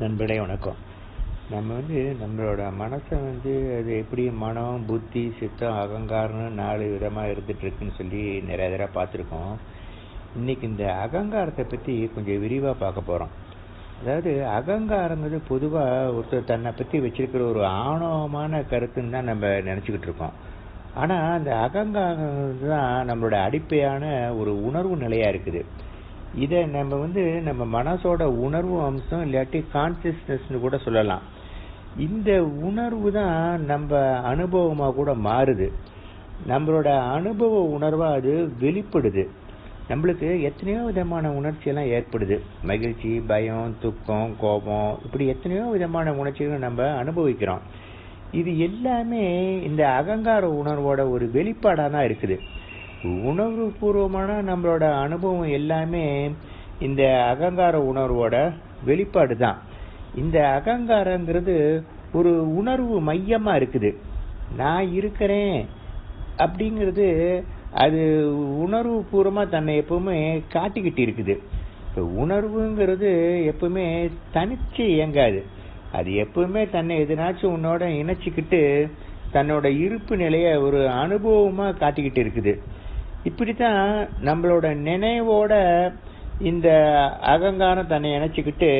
நண்பர்களே வணக்கம். நம்ம வந்து நம்மளோட மனசை வந்து அது எப்படி மனம் புத்தி சித்தம் அகங்காரம்னு நாலு விதமாக இருந்துட்டு இருக்குன்னு சொல்லி நிறைய தடவை பார்த்துருக்கோம். இன்னைக்கு இந்த அகங்காரத்தை பற்றி கொஞ்சம் விரிவாக பார்க்க போகிறோம் அதாவது அகங்காரங்கிறது பொதுவாக ஒருத்தர் தன்னை பற்றி வச்சிருக்கிற ஒரு ஆணவமான கருத்துன்னு தான் நம்ம நினச்சிக்கிட்டு இருக்கோம். ஆனால் அந்த அகங்காரம் தான் நம்மளோட அடிப்படையான ஒரு உணர்வு நிலையாக இருக்குது. இதை நம்ம வந்து நம்ம மனசோட உணர்வு அம்சம் இல்லாட்டி கான்சியஸ்னஸ்னு கூட சொல்லலாம். இந்த உணர்வு தான் நம்ம அனுபவமாக கூட மாறுது. நம்மளோட அனுபவ உணர்வாக அது வெளிப்படுது. நம்மளுக்கு எத்தனையோ விதமான உணர்ச்சியெல்லாம் ஏற்படுது. மகிழ்ச்சி பயம் துக்கம் கோபம் இப்படி எத்தனையோ விதமான உணர்ச்சிகளை நம்ம அனுபவிக்கிறோம். இது எல்லாமே இந்த அகங்கார உணர்வோட ஒரு வெளிப்பாடாக தான் இருக்குது. உணர்வு பூர்வமான நம்மளோட அனுபவம் எல்லாமே இந்த அகங்கார உணர்வோட வெளிப்பாடு தான் இந்த அகங்காரங்கிறது ஒரு உணர்வு மையமா இருக்குது. நான் இருக்கிறேன் அப்படிங்கிறது அது உணர்வு பூர்வமா தன்னை எப்பவுமே காட்டிக்கிட்டு இருக்குது. இப்போ உணர்வுங்கிறது எப்பவுமே தனிச்சு இயங்காது. அது எப்பவுமே தன்னை எதுனாச்சும் உன்னோட இணைச்சிக்கிட்டு தன்னோட இருப்பு நிலைய ஒரு அனுபவமா காட்டிக்கிட்டு இருக்குது. இப்படித்தான் நம்மளோட நினைவோட இந்த அகங்காரம் தன்னை இணைச்சிக்கிட்டு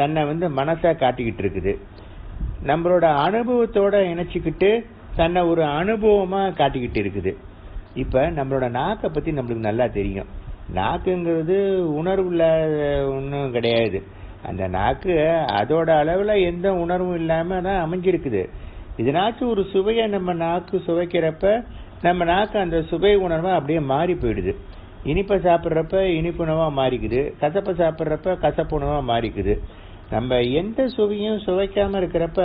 தன்னை வந்து மனசா காட்டிக்கிட்டு இருக்குது. நம்மளோட அனுபவத்தோட இணைச்சிக்கிட்டு தன்னை ஒரு அனுபவமா காட்டிக்கிட்டு இருக்குது. இப்ப நம்மளோட நாக்கை பத்தி நம்மளுக்கு நல்லா தெரியும். நாக்குங்கிறது உணர்வுள்ள ஒன்றும் கிடையாது. அந்த நாக்கு அதோட அளவில் எந்த உணர்வும் இல்லாமல் தான் அமைஞ்சிருக்குது. இதனாச்சும் ஒரு சுவையை நம்ம நாக்கு சுவைக்கிறப்ப நம்ம நாக்கு அந்த சுவை உணர்வாக அப்படியே மாறி போயிடுது. இனிப்பை சாப்பிட்றப்ப இனிப்பு உணவாக மாறிக்குது. கசப்பை சாப்பிட்றப்ப கசப்பு உணவாக மாறிக்குது. நம்ம எந்த சுவையும் சுவைக்காமல் இருக்கிறப்ப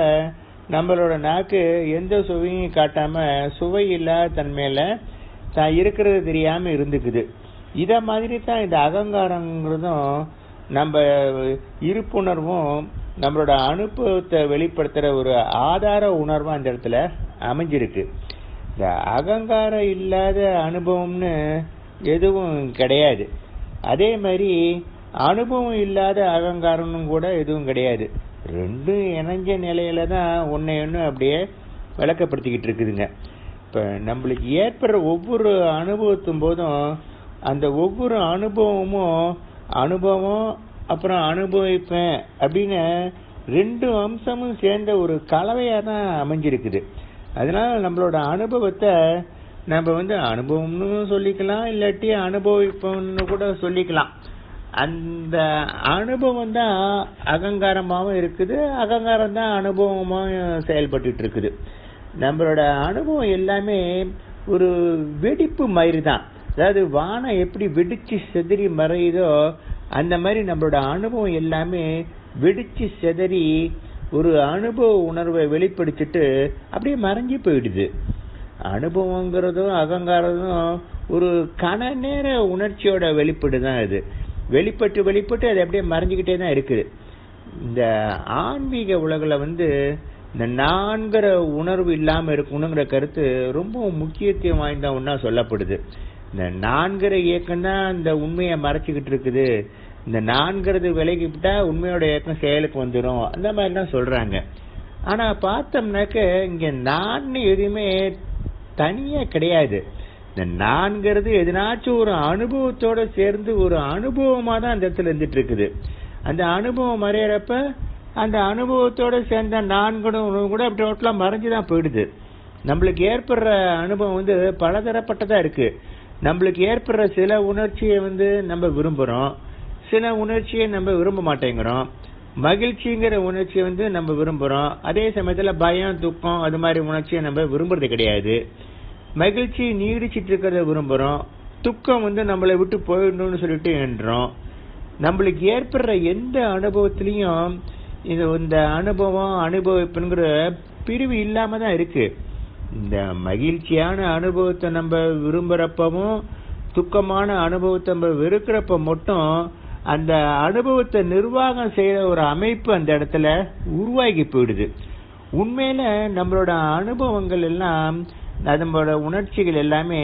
நம்மளோட நாக்கு எந்த சுவையும் காட்டாமல் சுவை இல்லாத தன்மையில் தான் இருக்கிறது தெரியாமல் இருந்துக்குது. இதை மாதிரி தான் இந்த அகங்காரங்கிறதும் நம்ம இருப்புணர்வும் நம்மளோட அனுபவத்தை வெளிப்படுத்துகிற ஒரு ஆதார உணர்வாக அந்த இடத்துல அமைஞ்சிருக்கு. இந்த அகங்காரம் இல்லாத அனுபவம்னு எதுவும் கிடையாது. அதே மாதிரி அனுபவம் இல்லாத அகங்காரம்னு கூட எதுவும் கிடையாது. ரெண்டும் இணைஞ்ச நிலையில தான் ஒன்றை ஒன்று அப்படியே விளக்கப்படுத்திக்கிட்டு இருக்குதுங்க. இப்போ நம்மளுக்கு ஏற்படுற ஒவ்வொரு அனுபவத்தும் போதும் அந்த ஒவ்வொரு அனுபவமும் அனுபவம் அப்புறம் அனுபவிப்பேன் அப்படின்னு ரெண்டு அம்சமும் சேர்ந்த ஒரு கலவையாக தான் அமைஞ்சிருக்குது. அதனால நம்மளோட அனுபவத்தை நம்ம வந்து அனுபவம்னு சொல்லிக்கலாம் இல்லாட்டி அனுபவிப்போம்னு கூட சொல்லிக்கலாம். அந்த அனுபவம் தான் அகங்காரமாகவும் இருக்குது அகங்காரம் தான் அனுபவமாகவும் செயல்பட்டு இருக்குது நம்மளோட அனுபவம் எல்லாமே ஒரு வெடிப்பு மாதிரி தான் அதாவது வானம் எப்படி வெடிச்சு செதறி மறையுதோ அந்த மாதிரி நம்மளோட அனுபவம் எல்லாமே வெடிச்சு செதறி ஒரு அனுபவ உணர்வை வெளிப்படுத்திட்டு அப்படியே மறைஞ்சு போயிடுது. அனுபவங்கிறதும் அகங்காரதும் ஒரு கன நேர உணர்ச்சியோட வெளிப்பாடு தான் இது. வெளிப்பட்டு வெளிப்பட்டு அது அப்படியே மறைஞ்சிக்கிட்டே தான் இருக்குது. இந்த ஆன்மீக உலகில் வந்து இந்த நான்கிற உணர்வு இல்லாமல் இருக்கணுங்கிற கருத்து ரொம்ப முக்கியத்துவம் வாய்ந்த ஒன்றா சொல்லப்படுது. இந்த நான்கிற இயக்கம் தான் இந்த உண்மையை மறைச்சிக்கிட்டு இருக்குது. இந்த நான்கிறது விலகிவிட்டா உண்மையோட இயக்கம் செயலுக்கு வந்துடும் அந்த மாதிரி தான் சொல்றாங்க. ஆனா பார்த்தோம்னாக்க இங்க நான் எதுவுமே தனியா கிடையாது. இந்த நான்கிறது எதனாச்சும் ஒரு அனுபவத்தோட சேர்ந்து ஒரு அனுபவமா தான் அந்த இடத்துல இருந்துட்டு இருக்குது அந்த அனுபவம் மறையிறப்ப அந்த அனுபவத்தோட சேர்ந்த நான்குணும் கூட அப்படி டோட்டலா மறைஞ்சுதான் போயிடுது. நம்மளுக்கு ஏற்படுற அனுபவம் வந்து பலதரப்பட்டதா இருக்கு. நம்மளுக்கு ஏற்படுற சில உணர்ச்சியை வந்து நம்ம விரும்புறோம். சில உணர்ச்சியை நம்ம விரும்ப மாட்டேங்கிறோம். மகிழ்ச்சிங்கிற உணர்ச்சியை வந்து நம்ம விரும்புறோம். அதே சமயத்துல பயம் துக்கம் அது மாதிரி உணர்ச்சியை நம்ம விரும்புறது கிடையாது. மகிழ்ச்சி நீடிச்சிட்டு இருக்கிறத விரும்புறோம். துக்கம் வந்து நம்மளை விட்டு போயிடணும்னு சொல்லிட்டு என்றோம். நம்மளுக்கு ஏற்படுற எந்த அனுபவத்திலையும் இது இந்த அனுபவம் அனுபவிப்புங்கிற பிரிவு இல்லாம தான் இருக்கு. இந்த மகிழ்ச்சியான அனுபவத்தை நம்ம விரும்புறப்பவும் துக்கமான அனுபவத்தை நம்ம வெறுக்கிறப்ப மட்டும் அந்த அனுபவத்தை நிர்வாகம் செய்யற ஒரு அமைப்பு அந்த இடத்துல உருவாகி போயிடுது. உண்மையில நம்மளோட அனுபவங்கள் எல்லாம் நம்மளோட உணர்ச்சிகள் எல்லாமே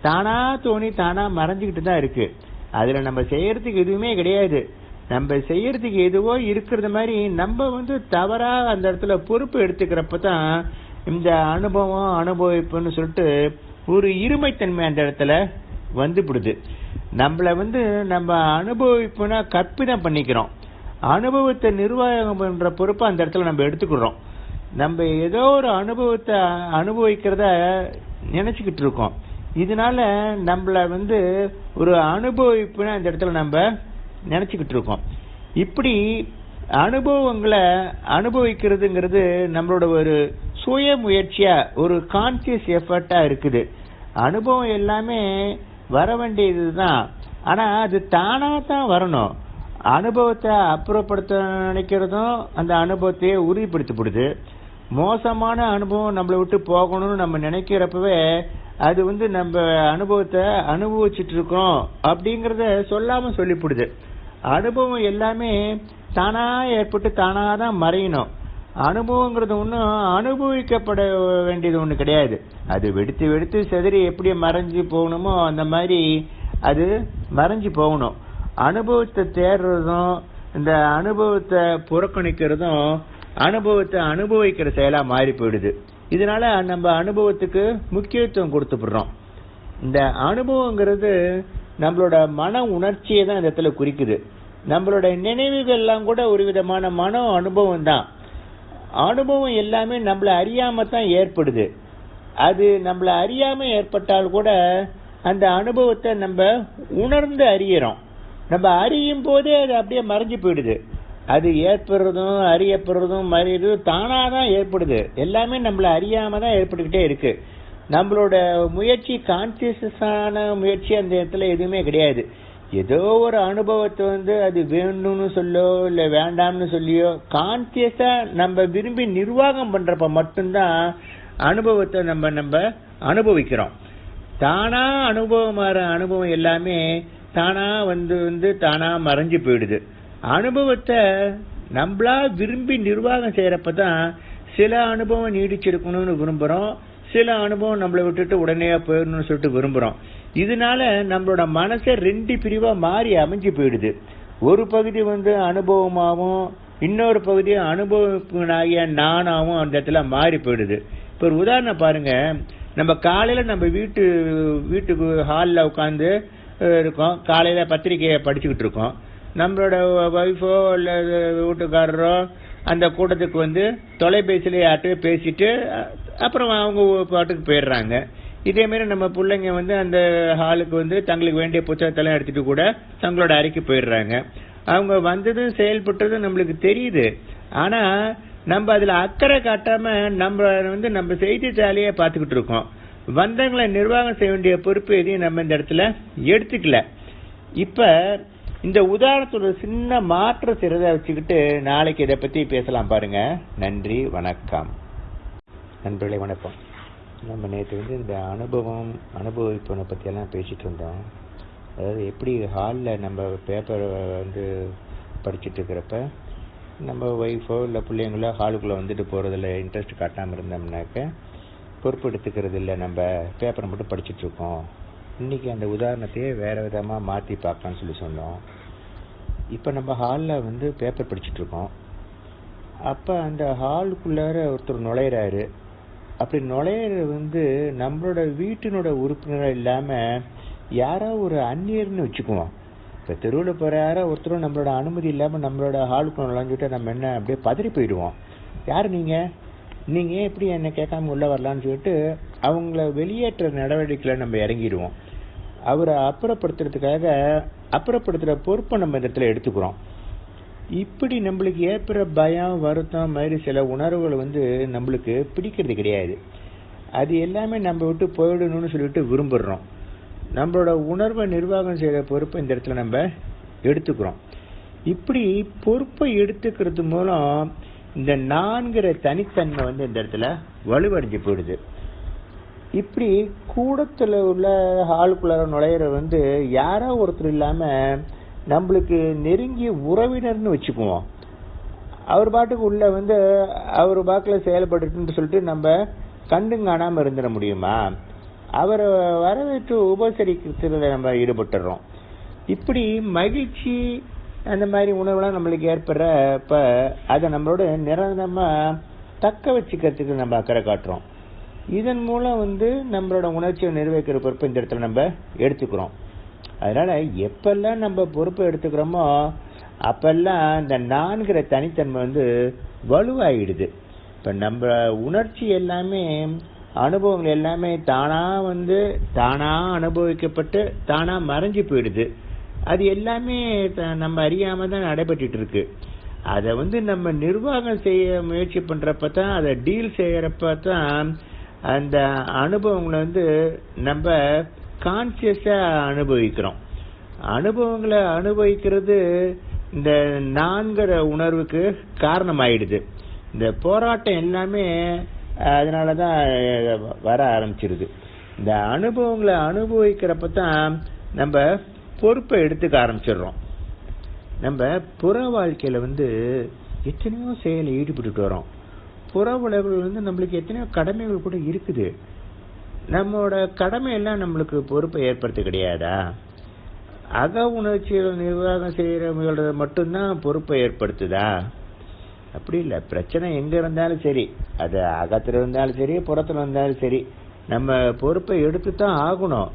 தானா தோணி தானா மறைஞ்சுக்கிட்டு தான் இருக்கு. அதுல நம்ம செய்யறதுக்கு எதுவுமே கிடையாது. நம்ம செய்யறதுக்கு எதுவோ இருக்கிறது மாதிரி நம்ம வந்து தவறா அந்த இடத்துல பொறுப்பு எடுத்துக்கிறப்ப தான் இந்த அனுபவம் அனுபவிப்புன்னு சொல்லிட்டு ஒரு இருமைத்தன்மை அந்த இடத்துல வந்துவிடுது நம்மள வந்து நம்ம அனுபவிப்புனா கற்பிதம் பண்ணிக்கிறோம். அனுபவத்தை நிர்வாகம் பண்ணுற பொறுப்பை அந்த இடத்துல நம்ம எடுத்துக்கிறோம் நம்ம ஏதோ ஒரு அனுபவத்தை அனுபவிக்கிறத நினச்சிக்கிட்டு இருக்கோம். இதனால நம்மள வந்து ஒரு அனுபவிப்புனா அந்த இடத்துல நம்ம நினச்சிக்கிட்டு இருக்கோம். இப்படி அனுபவங்களை அனுபவிக்கிறதுங்கிறது நம்மளோட ஒரு சுய முயற்சியா ஒரு கான்சியஸ் எஃபர்ட்டா இருக்குது. அனுபவம் எல்லாமே வர வேண்டியதுதான் ஆனா அது தானா தான் வரணும். அனுபவத்தை அப்புறப்படுத்த நினைக்கிறதும் அந்த அனுபவத்தையே உறுதிப்படுத்தப்படுது. மோசமான அனுபவம் நம்மளை விட்டு போகணும்னு நம்ம நினைக்கிறப்பவே அது வந்து நம்ம அனுபவத்தை அனுபவிச்சுட்டு இருக்கோம் அப்படிங்கிறத சொல்லாம சொல்லிவிடுது அனுபவம் எல்லாமே தானா ஏற்பட்டு தானாக தான் மறையணும். அனுபவங்கிறது ஒன்றும் அனுபவிக்கப்பட வேண்டியது ஒன்று கிடையாது. அது வெடித்து வெடித்து செதறி எப்படி மறைஞ்சு போகணுமோ அந்த மாதிரி அது மறைஞ்சு போகணும். அனுபவத்தை தேடுறதும் இந்த அனுபவத்தை புறக்கணிக்கிறதும் அனுபவத்தை அனுபவிக்கிற செயலாக மாறி போயிடுது. இதனால நம்ம அனுபவத்துக்கு முக்கியத்துவம் கொடுத்துப்படுறோம் இந்த அனுபவங்கிறது நம்மளோட மன உணர்ச்சியை தான் இந்த இடத்துல குறிக்குது. நம்மளோட நினைவுகள் எல்லாம் கூட ஒரு விதமான மன அனுபவம் தான். அனுபவம் எல்லாமே நம்மளை அறியாம தான் ஏற்படுது. அது நம்மள அறியாம ஏற்பட்டால் கூட அந்த அனுபவத்தை நம்ம உணர்ந்து அறியறோம். நம்ம அறியும் போதே அது அப்படியே மறைஞ்சு போயிடுது. அது ஏற்படுறதும் அறியப்படுறதும் மறியதும் தானாக தான் ஏற்படுது. எல்லாமே நம்மள அறியாமல் தான் ஏற்பட்டுக்கிட்டே இருக்கு. நம்மளோட முயற்சி கான்சியஸான முயற்சி அந்த இடத்துல எதுவுமே கிடையாது. ஏதோ ஒரு அனுபவத்தை வந்து அது வேணும்னு சொல்லோ இல்லை வேண்டாம்னு சொல்லியோ கான்சியஸா நம்ம விரும்பி நிர்வாகம் பண்றப்ப மட்டும்தான் அனுபவத்தை நம்ம நம்ம அனுபவிக்கிறோம். தானா அனுபவம் மாற அனுபவம் எல்லாமே தானா வந்து வந்து தானா மறைஞ்சு போயிடுது. அனுபவத்தை நம்மளா விரும்பி நிர்வாகம் செய்யறப்பதான் சில அனுபவம் நீடிச்சிருக்கணும்னு விரும்புறோம். சில அனுபவம் நம்மளை விட்டுட்டு உடனே போயிடணும்னு சொல்லிட்டு விரும்புறோம். இதனால நம்மளோட மனசை ரெண்டு பிரிவா மாறி அமைஞ்சு போயிடுது. ஒரு பகுதி வந்து அனுபவமாகவும் இன்னொரு பகுதி அனுபவிப்பனாகிய நானாவும் அந்த இடத்துல மாறி போயிடுது. இப்போ ஒரு உதாரணம் பாருங்க. நம்ம காலையில் நம்ம வீட்டு வீட்டுக்கு ஹாலில் உட்காந்து இருக்கோம். காலையில் பத்திரிக்கையை படிச்சுக்கிட்டு இருக்கோம். நம்மளோட ஒய்ஃபோ இல்லை வீட்டுக்காரரோ அந்த கூட்டத்துக்கு வந்து தொலைபேசியில் யார்கிட்டயோ பேசிட்டு அப்புறம் அவங்க பாட்டுக்கு போயிடுறாங்க. இதே மாதிரி நம்ம பிள்ளைங்க வந்து அந்த ஹாலுக்கு வந்து தங்களுக்கு வேண்டிய புத்தகத்தெல்லாம் எடுத்துட்டு கூட தங்களோட அறைக்கு போயிடுறாங்க. அவங்க வந்ததும் செயல்பட்டதும் நம்மளுக்கு தெரியுது. ஆனா நம்ம அதுல அக்கறை காட்டாம நம்ம வந்து நம்ம செய்தித்தாலேயே பார்த்துக்கிட்டு இருக்கோம். வந்தவங்களை நிர்வாகம் செய்ய வேண்டிய பொறுப்பு எதையும் நம்ம இந்த இடத்துல எடுத்துக்கல. இப்ப இந்த உதாரணத்தோட சின்ன மாற்ற சிறதை வச்சுக்கிட்டு நாளைக்கு இதை பத்தி பேசலாம் பாருங்க. நன்றி வணக்கம். நண்பர்களே வணக்கம். நம்ம நேற்று வந்து இந்த அனுபவம் அனுபவிப்பனை பற்றியெல்லாம் பேசிகிட்டு இருந்தோம். அதாவது எப்படி ஹாலில் நம்ம பேப்பரை வந்து படிச்சுட்டு இருக்கிறப்ப நம்ம ஒய்ஃபோ இல்லை பிள்ளைங்களோ ஹாலுக்குள்ளே வந்துட்டு போகிறதுல இன்ட்ரெஸ்ட் காட்டாமல் இருந்தோம்னாக்க பொறுப்பு எடுத்துக்கிறது இல்லை நம்ம பேப்பரை மட்டும் படிச்சுட்ருக்கோம் இருக்கோம். இன்னைக்கு அந்த உதாரணத்தையே வேறு விதமாக மாற்றி பார்க்கலாம்னு சொல்லி சொன்னோம். இப்போ நம்ம ஹாலில் வந்து பேப்பர் படிச்சுட்ருக்கோம் அப்போ அந்த ஹாலுக்குள்ளார ஒருத்தர் நுழையிறாரு. அப்படி நுழையிறது வந்து நம்மளோட வீட்டினோட உறுப்பினராக இல்லாமல் யாரோ ஒரு அந்நியர்னு வச்சுக்குவோம். இப்போ தெருவில் போகிற யாரோ ஒருத்தரும் நம்மளோட அனுமதி இல்லாமல் நம்மளோட ஹாலுக்கு நுழைஞ்சுட்டு நம்ம என்ன அப்படியே பதறி போயிடுவோம். யார் நீங்கள் நீங்கள் ஏன் எப்படி என்னை கேட்காம உள்ளே வரலான்னு சொல்லிட்டு அவங்கள வெளியேற்ற நடவடிக்கையில் நம்ம இறங்கிடுவோம். அவரை அப்புறப்படுத்துறதுக்காக அப்புறப்படுத்துகிற பொறுப்பை நம்ம இந்த இடத்துல எடுத்துக்கிறோம். இப்படி நம்மளுக்கு ஏற்படுற பயம் வருத்தம் மாதிரி சில உணர்வுகள் வந்து நம்மளுக்கு பிடிக்கிறது கிடையாது. அது எல்லாமே நம்ம விட்டு போயிடணும்னு சொல்லிட்டு விரும்புகிறோம் நம்மளோட உணர்வை நிர்வாகம் செய்கிற பொறுப்பை இந்த இடத்துல நம்ம எடுத்துக்கிறோம். இப்படி பொறுப்பை எடுத்துக்கிறது மூலம் இந்த நான்கிற தனித்தன்மை வந்து இந்த இடத்துல வலுவடைஞ்சு போயிடுது. இப்படி கூடத்தில் உள்ள ஹாலுக்குள்ளார நுழையிற வந்து யாரோ ஒருத்தர் இல்லாமல் நம்மளுக்கு நெருங்கிய உறவினர்னு வச்சுக்குவோம். அவர் பாட்டுக்கு உள்ள வந்து அவர் பாக்கில் செயல்பட்டுன்னு சொல்லிட்டு நம்ம கண்டும் காணாமல் இருந்துட முடியுமா? அவரை வரவேற்று உபசரிக்கிறதுல நம்ம ஈடுபட்டுறோம். இப்படி மகிழ்ச்சி அந்த மாதிரி உணவுலாம் நம்மளுக்கு ஏற்படுறப்ப அதை நம்மளோட நிரந்தரமாக தக்க வச்சுக்கிறதுக்கு நம்ம அக்கறை காட்டுறோம். இதன் மூலம் வந்து நம்மளோட உணர்ச்சியை நிர்வகிக்கிற பொறுப்பு இந்த இடத்துல நம்ம எடுத்துக்கிறோம். அதனால் எப்பெல்லாம் நம்ம பொறுப்பை எடுத்துக்கிறோமோ அப்பெல்லாம் இந்த நான்கிற தனித்தன்மை வந்து வலுவாயிடுது. இப்போ நம்ம உணர்ச்சி எல்லாமே அனுபவங்கள் எல்லாமே தானாக வந்து தானாக அனுபவிக்கப்பட்டு தானாக மறைஞ்சு போயிடுது. அது எல்லாமே த- நம்ம அறியாமல் தான் நடைபெற்றுட்டு இருக்கு அதை வந்து நம்ம நிர்வாகம் செய்ய முயற்சி பண்ணுறப்ப தான் அதை டீல் செய்கிறப்ப தான் அந்த அனுபவங்களை வந்து நம்ம கான்சியஸா அனுபவிக்கிறோம். அனுபவங்களை அனுபவிக்கிறது இந்த நான்கிற உணர்வுக்கு காரணமாயிடுது. இந்த போராட்டம் எல்லாமே அதனாலதான் வர ஆரம்பிச்சிருது. இந்த அனுபவங்களை அனுபவிக்கிறப்ப தான் நம்ம பொறுப்பை எடுத்துக்க ஆரம்பிச்சிடுறோம். நம்ம புற வாழ்க்கையில வந்து எத்தனையோ செயலில் ஈடுபட்டுட்டு வரோம் புற உலகில் வந்து நம்மளுக்கு எத்தனையோ கடமைகள் கூட இருக்குது. நம்மளோட கடமையெல்லாம் நம்மளுக்கு பொறுப்பை ஏற்படுத்த கிடையாதா? அக உணர்ச்சிகள் நிர்வாகம் செய்கிறவங்களோட மட்டும்தான் பொறுப்பை ஏற்படுத்துதா? அப்படி இல்லை. பிரச்சனை எங்கே இருந்தாலும் சரி. அது அகத்தில் இருந்தாலும் சரி புறத்தில் இருந்தாலும் சரி. நம்ம பொறுப்பை எடுத்து தான் ஆகணும்.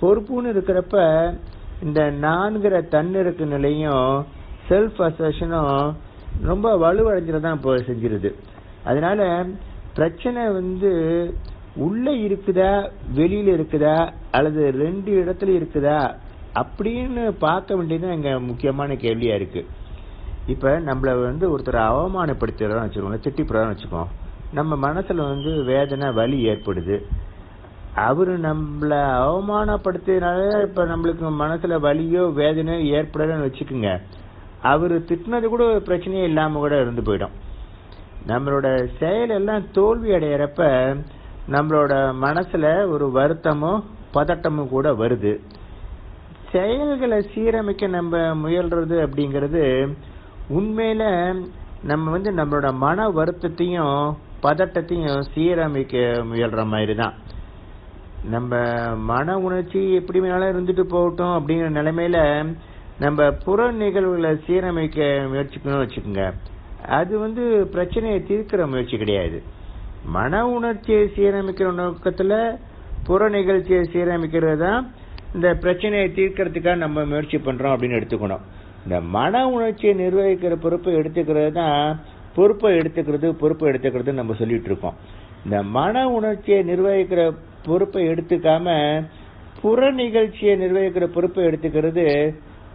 பொறுப்புன்னு இருக்கிறப்ப இந்த நான்கிற தன்னிறக்கு நிலையும் செல்ஃப் அசஷனும் ரொம்ப வலுவடைஞ்சிடதான் இப்போ செஞ்சிருது. அதனால பிரச்சனை வந்து உள்ள இருக்குதா வெளியில இருக்குதா அல்லது ரெண்டு இடத்துல இருக்குதா அப்படின்னு பார்க்க வேண்டியது எங்க முக்கியமான கேள்வியா இருக்கு. இப்ப நம்மள வந்து ஒருத்தர் அவமானப்படுத்துறோம் வச்சுக்கோங்க திட்டிப்புறான்னு வச்சுக்கோம் நம்ம மனசுல வந்து வேதனை வலி ஏற்படுது. அவரு நம்மள அவமானப்படுத்தினால இப்ப நம்மளுக்கு மனசுல வலியோ வேதனையோ ஏற்படலன்னு வச்சுக்கோங்க. அவரு திட்டினது கூட ஒரு பிரச்சனையே இல்லாம கூட இருந்து போயிடும். நம்மளோட செயல் எல்லாம் தோல்வி அடையிறப்ப நம்மளோட மனசுல ஒரு வருத்தமோ பதட்டமும் கூட வருது. செயல்களை சீரமைக்க நம்ம முயல்றது அப்படிங்கிறது உண்மையில நம்ம வந்து நம்மளோட மன வருத்தத்தையும் பதட்டத்தையும் சீரமைக்க முயல்ற மாதிரி தான் நம்ம மன உணர்ச்சி எப்படி வேணாலும் இருந்துட்டு போகட்டும் அப்படிங்கிற நிலைமையில நம்ம புற நிகழ்வுகளை சீரமைக்க முயற்சிக்கணும்னு வச்சுக்கோங்க. அது வந்து பிரச்சனையை தீர்க்கிற முயற்சி கிடையாது. மன உணர்ச்சியை சீரமைக்கிற நோக்கத்துல புற நிகழ்ச்சியை சீரமைக்கிறது தான் இந்த பிரச்சனையை தீர்க்கறதுக்காக நம்ம முயற்சி பண்றோம் அப்படின்னு எடுத்துக்கணும். இந்த மன உணர்ச்சியை நிர்வகிக்கிற பொறுப்பை எடுத்துக்கிறது தான் பொறுப்பை எடுத்துக்கிறது பொறுப்பை எடுத்துக்கிறது நம்ம சொல்லிட்டு இருக்கோம். இந்த மன உணர்ச்சியை நிர்வகிக்கிற பொறுப்பை எடுத்துக்காம புற நிகழ்ச்சியை நிர்வகிக்கிற பொறுப்பை எடுத்துக்கிறது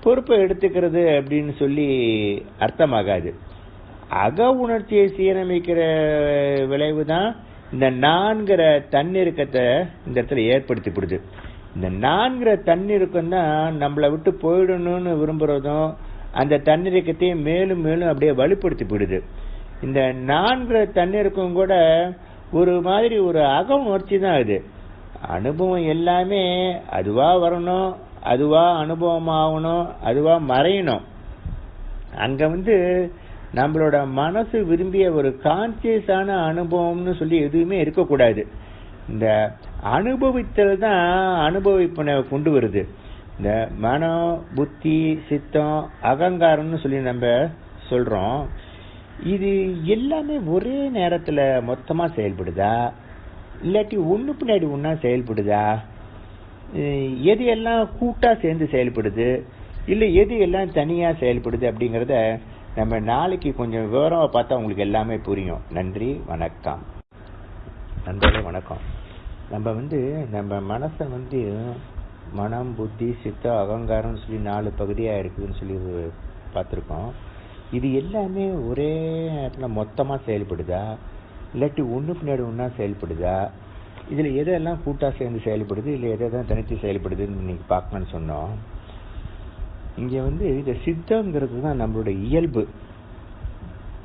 பொறுப்பை எடுத்துக்கிறது அப்படின்னு சொல்லி அர்த்தமாகாது. அக உணர்ச்சியை சீரமைக்கிற விளைவு தான் இந்த நான்கிற தன்னிருக்கத்தை இந்த இடத்துல ஏற்படுத்திப்படுது இந்த நான்கிற தன்னிருக்கம் தான் நம்மளை விட்டு போயிடணும்னு விரும்புறதும் அந்த தன்னிருக்கத்தையும் மேலும் மேலும் அப்படியே வலுப்படுத்தி போயிடுது இந்த நான்கிற தன்னிருக்கம் கூட ஒரு மாதிரி ஒரு அக உணர்ச்சி தான் அது அனுபவம் எல்லாமே அதுவாக வரணும் அதுவாக அனுபவம் ஆகணும் மறையணும். அங்கே வந்து நம்மளோட மனசு விரும்பிய ஒரு கான்சியஸான அனுபவம்னு சொல்லி எதுவுமே இருக்கக்கூடாது. இந்த அனுபவித்தல் தான் அனுபவிப்பனை கொண்டு வருது. இந்த மனம் புத்தி சித்தம் அகங்காரம்னு சொல்லி நம்ம சொல்றோம். இது எல்லாமே ஒரே நேரத்துல மொத்தமா செயல்படுதா? இல்லாட்டி ஒன்று பின்னாடி ஒன்றா செயல்படுதா? எது எல்லாம் கூட்டாக சேர்ந்து செயல்படுது? இல்லை எது எல்லாம் தனியாக செயல்படுது அப்படிங்கிறத நம்ம நாளைக்கு கொஞ்சம் விவரமாக பார்த்தா உங்களுக்கு எல்லாமே புரியும். நன்றி வணக்கம். நண்பர்களே வணக்கம். நம்ம வந்து நம்ம மனசை வந்து மனம் புத்தி சித்தம் அகங்காரம்னு சொல்லி நாலு பகுதியாக இருக்குதுன்னு சொல்லி பார்த்துருக்கோம். இது எல்லாமே ஒரே இடத்துல மொத்தமாக செயல்படுதா? இல்லாட்டி ஒன்று பின்னாடி ஒன்றா செயல்படுதா? இதில் எதெல்லாம் கூட்டாக சேர்ந்து செயல்படுது? இல்ல எதெல்லாம் தனித்து செயல்படுதுன்னு இன்றைக்கி பார்க்கணுன்னு சொன்னோம். இங்க வந்து இந்த சித்தங்கிறது தான் நம்மளோட இயல்பு.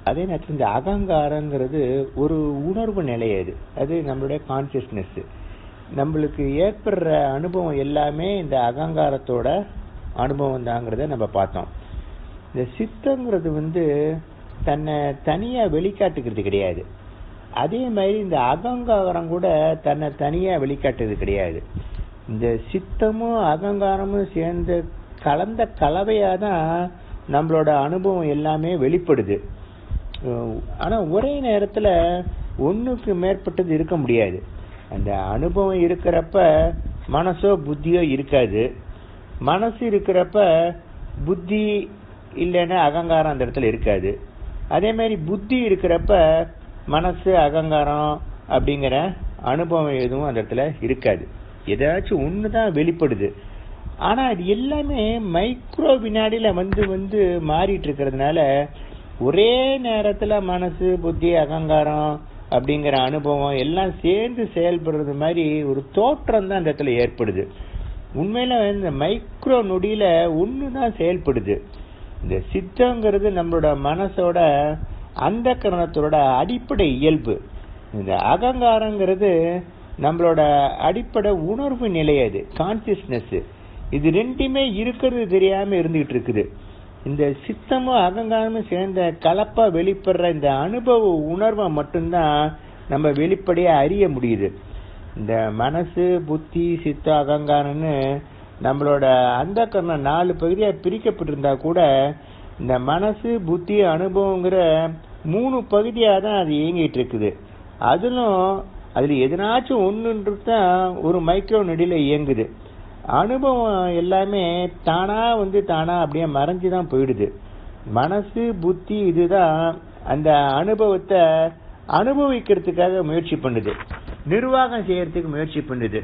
அதே நேரத்தில் இந்த அகங்காரங்கிறது ஒரு உணர்வு நிலை அது. அது நம்மளுடைய கான்சியஸ்னஸ் நம்மளுக்கு ஏற்படுற அனுபவம் எல்லாமே இந்த அகங்காரத்தோட அனுபவம் தாங்கிறத நம்ம பார்த்தோம். இந்த சித்தங்கிறது வந்து தன்னை தனியா வெளிக்காட்டுக்கிறது கிடையாது. அதே மாதிரி இந்த அகங்காரம் கூட தன்னை தனியா வெளிக்காட்டுறது கிடையாது. இந்த சித்தமும் அகங்காரமும் சேர்ந்து கலந்த கலவையாக தான் நம்மளோட அனுபவம் எல்லாமே வெளிப்படுது. ஆனால் ஒரே நேரத்தில் ஒன்றுக்கு மேற்பட்டது இருக்க முடியாது. அந்த அனுபவம் இருக்கிறப்ப மனசோ புத்தியோ இருக்காது. மனசு இருக்கிறப்ப புத்தி இல்லைன்னா அகங்காரம் அந்த இடத்துல இருக்காது. அதே மாதிரி புத்தி இருக்கிறப்ப மனசு அகங்காரம் அப்படிங்கிற அனுபவம் எதுவும் அந்த இடத்துல இருக்காது. ஏதாச்சும் ஒன்று தான் வெளிப்படுது. ஆனா அது எல்லாமே மைக்ரோ வினாடியில வந்து வந்து மாறிட்டு இருக்கிறதுனால ஒரே நேரத்துல மனசு புத்தி அகங்காரம் அப்படிங்கிற அனுபவம் எல்லாம் சேர்ந்து செயல்படுறது மாதிரி ஒரு தோற்றம் தான் அந்த இடத்துல ஏற்படுது. உண்மையில இந்த மைக்ரோ நொடியில ஒன்று தான் செயல்படுது. இந்த சித்தங்கிறது நம்மளோட மனசோட அந்த கரணத்தோட அடிப்படை இயல்பு. இந்த அகங்காரங்கிறது நம்மளோட அடிப்படை உணர்வு நிலை அது கான்சியஸ்னஸ் இது ரெண்டுமே இருக்கிறது தெரியாம இருந்துகிட்டு இருக்குது. இந்த சித்தமும் அகங்காரமும் சேர்ந்த கலப்பா வெளிப்படுற இந்த அனுபவ உணர்வை மட்டும்தான் நம்ம வெளிப்படையா அறிய முடியுது. இந்த மனசு புத்தி சித்த அகங்காரம்னு நம்மளோட அந்த கரணம் நாலு பகுதியா பிரிக்கப்பட்டிருந்தா கூட இந்த மனசு புத்தி அனுபவங்கிற மூணு பகுதியாக தான் அது இயங்கிட்டு இருக்குது. அதிலும் அதில் எதனாச்சும் ஒன்றுன்றது தான் ஒரு மைக்ரோ நொடியில் இயங்குது. அனுபவம் எல்லாமே தானாக வந்து தானாக அப்படியே மறைஞ்சு தான் போயிடுது. மனசு புத்தி இதுதான் அந்த அனுபவத்தை அனுபவிக்கிறதுக்காக முயற்சி பண்ணுது. நிர்வாகம் செய்யறதுக்கு முயற்சி பண்ணுது.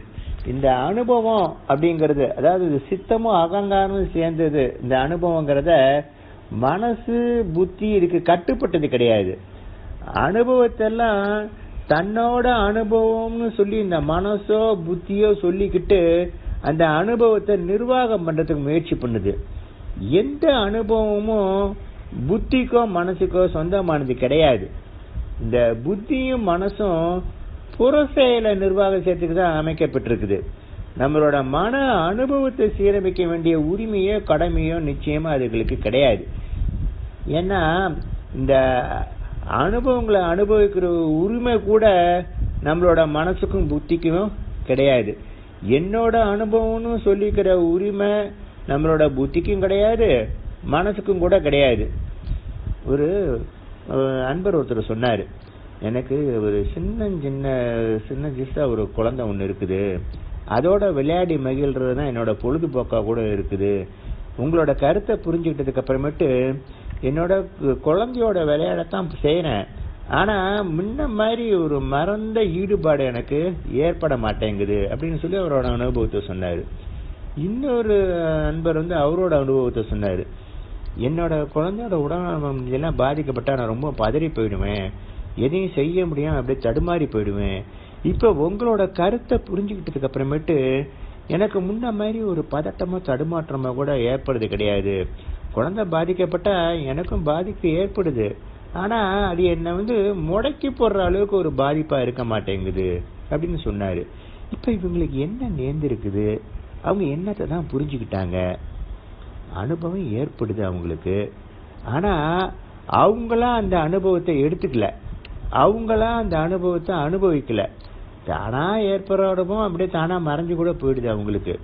இந்த அனுபவம் அப்படிங்கிறது அதாவது இது சித்தமும் அகங்காரமும் சேர்ந்தது இந்த அனுபவங்கிறத மனசு புத்தி இதுக்கு கட்டுப்பட்டது கிடையாது. அனுபவத்தெல்லாம் தன்னோட அனுபவம்னு சொல்லி இந்த மனசோ புத்தியோ சொல்லிக்கிட்டு அந்த அனுபவத்தை நிர்வாகம் பண்ணுறதுக்கு முயற்சி பண்ணுது. எந்த அனுபவமும் புத்திக்கோ மனசுக்கோ சொந்தமானது கிடையாது. இந்த புத்தியும் மனசும் புற செயலை நிர்வாகம் செய்யறதுக்கு தான் அமைக்கப்பட்டிருக்குது. நம்மளோட மன அனுபவத்தை சீரமைக்க வேண்டிய உரிமையோ கடமையோ நிச்சயமா அதுகளுக்கு கிடையாது. ஏன்னா இந்த அனுபவங்களை அனுபவிக்கிற உரிமை கூட நம்மளோட மனசுக்கும் புத்திக்கும் கிடையாது. என்னோட அனுபவம்னு சொல்லிக்கிற உரிமை நம்மளோட புத்திக்கும் கிடையாது மனசுக்கும் கூட கிடையாது. ஒரு அன்பர் ஒருத்தர் சொன்னார் எனக்கு ஒரு சின்ன சின்ன சின்ன சிஸ்டா ஒரு குழந்தை ஒன்று இருக்குது. அதோட விளையாடி மகிழ்றது தான் என்னோட பொழுதுபோக்காக கூட இருக்குது. உங்களோட கருத்தை புரிஞ்சுக்கிட்டதுக்கு அப்புறமேட்டு என்னோட குழந்தையோட விளையாடத்தான் செய்கிறேன் ஆனா முன்ன மாதிரி ஒரு மறந்த ஈடுபாடு எனக்கு ஏற்பட மாட்டேங்குது அப்படின்னு சொல்லி அவரோட அனுபவத்தை சொன்னாரு. இன்னொரு நண்பர் வந்து அவரோட அனுபவத்தை சொன்னாரு. என்னோட குழந்தையோட உடல்நலம் எல்லாம் பாதிக்கப்பட்டா நான் ரொம்ப பதறி போயிடுவேன். எதையும் செய்ய முடியாம அப்படியே தடுமாறி போயிடுவேன். இப்ப உங்களோட கருத்தை புரிஞ்சுக்கிட்டதுக்கு அப்புறமேட்டு எனக்கு முன்ன மாதிரி ஒரு பதட்டமோ தடுமாற்றமோ கூட ஏற்படுறது கிடையாது. குழந்தை பாதிக்கப்பட்டா எனக்கும் பாதிப்பு ஏற்படுது. ஆனா அது என்ன வந்து முடக்கி போடுற அளவுக்கு ஒரு பாதிப்பா இருக்க மாட்டேங்குது அப்படின்னு சொன்னாரு. இப்ப இவங்களுக்கு என்ன நேர்ந்திருக்குது? அவங்க என்னத்தை தான் புரிஞ்சுக்கிட்டாங்க? அனுபவம் ஏற்படுது அவங்களுக்கு. ஆனா அவங்களா அந்த அனுபவத்தை எடுத்துக்கல. அவங்களா அந்த அனுபவத்தை அனுபவிக்கல. தானா ஏற்படுற அனுபவம் அப்படியே தானா மறைஞ்சு கூட போயிடுது அவங்களுக்கு.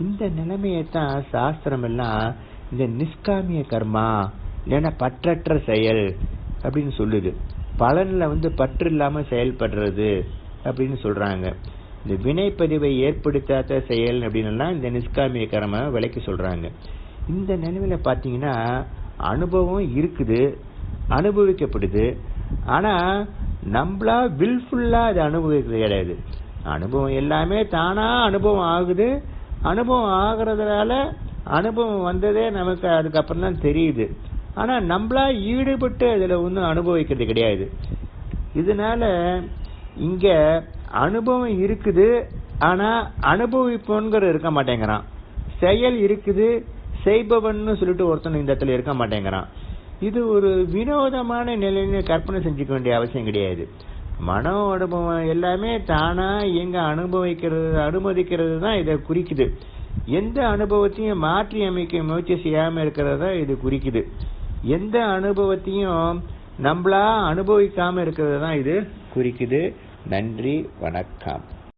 இந்த நிலைமையத்தான் சாஸ்திரம் எல்லாம் இந்த நிஷ்காமிய கர்மா இல்லைன்னா பற்றற்ற செயல் அப்படின்னு சொல்லுது. பலனில் வந்து பற்று இல்லாமல் செயல்படுறது அப்படின்னு சொல்கிறாங்க இந்த வினைப்பதிவை ஏற்படுத்தாத செயல் அப்படின்னா இந்த நிஷ்காமிய கரமாக விலைக்கு சொல்கிறாங்க இந்த நிலைமையில பார்த்தீங்கன்னா அனுபவம் இருக்குது அனுபவிக்கப்படுது. ஆனால் நம்மளா வில்ஃபுல்லாக அது அனுபவிக்கிறது கிடையாது. அனுபவம் எல்லாமே தானாக அனுபவம் ஆகுது. அனுபவம் ஆகுறதுனால அனுபவம் வந்ததே நமக்கு அதுக்கப்புறம் தான் தெரியுது. ஆனால் நம்மளா ஈடுபட்டு அதில் ஒன்றும் அனுபவிக்கிறது கிடையாது. இதனால இங்கே அனுபவம் இருக்குது ஆனால் அனுபவிப்போங்கிற இருக்க மாட்டேங்கிறான். செயல் இருக்குது செய்பவன்னு சொல்லிட்டு ஒருத்தன் இந்த இடத்துல இருக்க மாட்டேங்கிறான். இது ஒரு வினோதமான நிலைன்னு கற்பனை செஞ்சுக்க வேண்டிய அவசியம் கிடையாது. மன அனுபவம் எல்லாமே தானா எங்க அனுபவிக்கிறது அனுமதிக்கிறது தான் இதை குறிக்குது. எந்த அனுபவத்தையும் மாற்றி அமைக்க முயற்சி செய்யாம இருக்கிறது தான் இது குறிக்குது. எந்த அனுபவத்தையும் நம்மளா அனுபவிக்காம இருக்கிறது தான் இது குறிக்குது. நன்றி வணக்கம்.